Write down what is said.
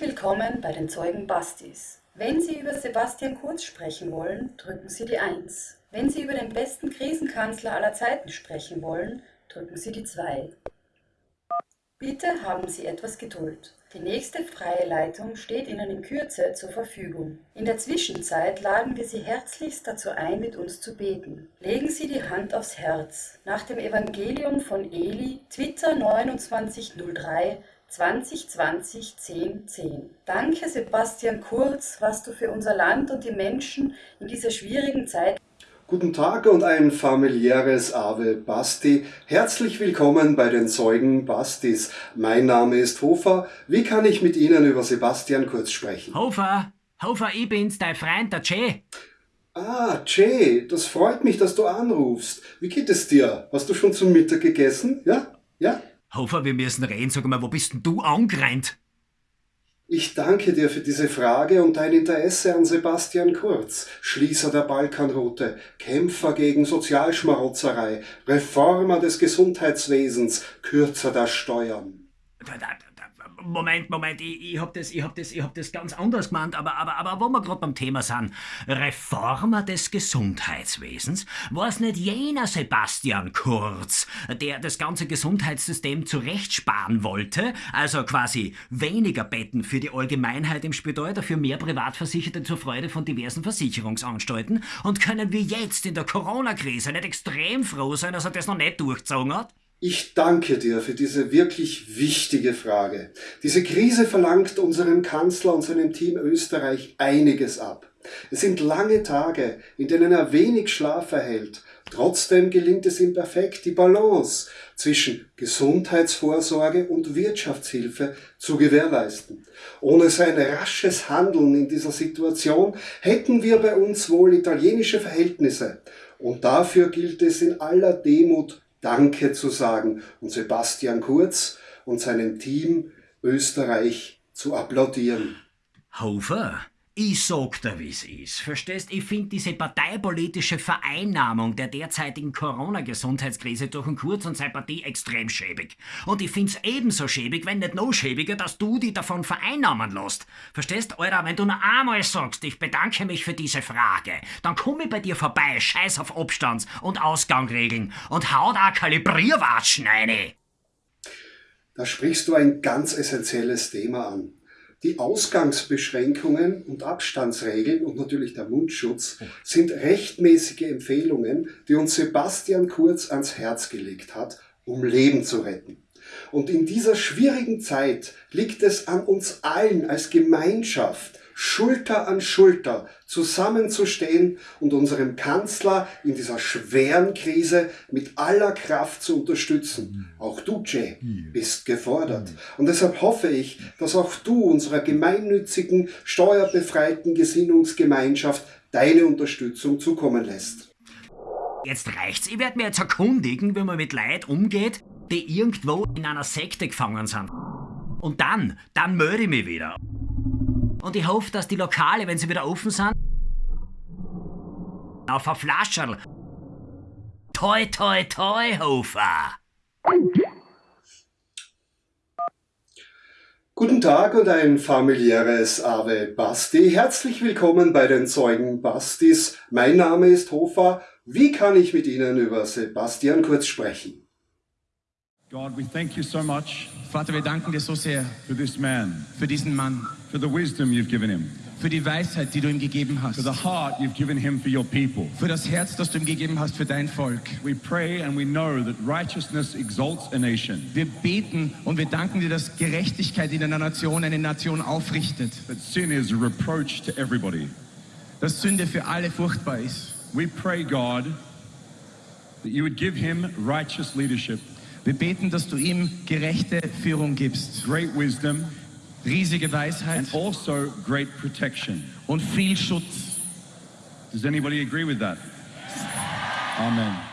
willkommen bei den Zeugen Bastis. Wenn Sie über Sebastian Kurz sprechen wollen, drücken Sie die 1. Wenn Sie über den besten Krisenkanzler aller Zeiten sprechen wollen, drücken Sie die 2. Bitte haben Sie etwas Geduld. Die nächste freie Leitung steht Ihnen in Kürze zur Verfügung. In der Zwischenzeit laden wir Sie herzlichst dazu ein, mit uns zu beten. Legen Sie die Hand aufs Herz. Nach dem Evangelium von Eli, Twitter 2903 2020 10 10. Danke Sebastian Kurz, was du für unser Land und die Menschen in dieser schwierigen Zeit Guten Tag und ein familiäres Ave Basti. Herzlich willkommen bei den Zeugen Bastis. Mein Name ist Hofer. Wie kann ich mit Ihnen über Sebastian Kurz sprechen? Hofer, Hofer, ich bin's, dein Freund, der Jay. Ah, Jay, das freut mich, dass du anrufst. Wie geht es dir? Hast du schon zum Mittag gegessen? Ja? Ja? Hofer, wir müssen reden. Sag mal, wo bist denn du angerannt? Ich danke dir für diese Frage und dein Interesse an Sebastian Kurz, Schließer der Balkanroute, Kämpfer gegen Sozialschmarotzerei, Reformer des Gesundheitswesens, Kürzer der Steuern. Moment, Moment, ich, ich hab das, hab das, hab das ganz anders gemeint, aber, aber, aber wo wir gerade beim Thema sind, Reformer des Gesundheitswesens, war es nicht jener Sebastian Kurz, der das ganze Gesundheitssystem zurechtsparen wollte, also quasi weniger Betten für die Allgemeinheit im Spital, dafür mehr Privatversicherte zur Freude von diversen Versicherungsanstalten und können wir jetzt in der Corona-Krise nicht extrem froh sein, dass er das noch nicht durchgezogen hat? Ich danke dir für diese wirklich wichtige Frage. Diese Krise verlangt unserem Kanzler und seinem Team Österreich einiges ab. Es sind lange Tage, in denen er wenig Schlaf erhält. Trotzdem gelingt es ihm perfekt, die Balance zwischen Gesundheitsvorsorge und Wirtschaftshilfe zu gewährleisten. Ohne sein rasches Handeln in dieser Situation hätten wir bei uns wohl italienische Verhältnisse. Und dafür gilt es in aller Demut Danke zu sagen und Sebastian Kurz und seinem Team Österreich zu applaudieren. Hofer, ich sag dir, wie's ist. Verstehst? Ich finde diese parteipolitische Vereinnahmung der derzeitigen Corona-Gesundheitskrise durch den Kurz und seine Partie extrem schäbig. Und ich find's ebenso schäbig, wenn nicht noch schäbiger, dass du die davon vereinnahmen lässt. Verstehst? Alter, wenn du nur einmal sagst, ich bedanke mich für diese Frage, dann komm ich bei dir vorbei, scheiß auf Abstands- und Ausgangregeln und hau da Kalibrierwatschen rein. Da sprichst du ein ganz essentielles Thema an. Die Ausgangsbeschränkungen und Abstandsregeln und natürlich der Mundschutz sind rechtmäßige Empfehlungen, die uns Sebastian Kurz ans Herz gelegt hat, um Leben zu retten. Und in dieser schwierigen Zeit liegt es an uns allen als Gemeinschaft, Schulter an Schulter zusammenzustehen und unserem Kanzler in dieser schweren Krise mit aller Kraft zu unterstützen. Auch du, Jay, bist gefordert. Und deshalb hoffe ich, dass auch du unserer gemeinnützigen, steuerbefreiten Gesinnungsgemeinschaft deine Unterstützung zukommen lässt. Jetzt reicht's. Ich werde mir jetzt erkundigen, wie man mit Leid umgeht, die irgendwo in einer Sekte gefangen sind. Und dann, dann melde ich mich wieder. Und ich hoffe, dass die Lokale, wenn sie wieder offen sind, auf ein Flascherl. Toi, toi, toi, Hofer. Guten Tag und ein familiäres Ave Basti. Herzlich willkommen bei den Zeugen Bastis. Mein Name ist Hofer. Wie kann ich mit Ihnen über Sebastian Kurz sprechen? God, we thank you so much Vater, wir danken dir so sehr for this man, für diesen Mann, for the wisdom you've given him, für die Weisheit, die du ihm gegeben hast, for the heart you've given him for your people. für das Herz, das du ihm gegeben hast für dein Volk. We pray and we know that righteousness exalts a nation, Wir beten und wir danken dir, dass Gerechtigkeit in einer Nation eine Nation aufrichtet, but sin is a reproach to everybody. dass Sünde für alle furchtbar ist. We pray, God, that you would give him righteous leadership, Wir beten, dass du ihm gerechte Führung gibst, great wisdom, riesige Weisheit and also great protection. und viel Schutz. Does anybody agree with that? Amen.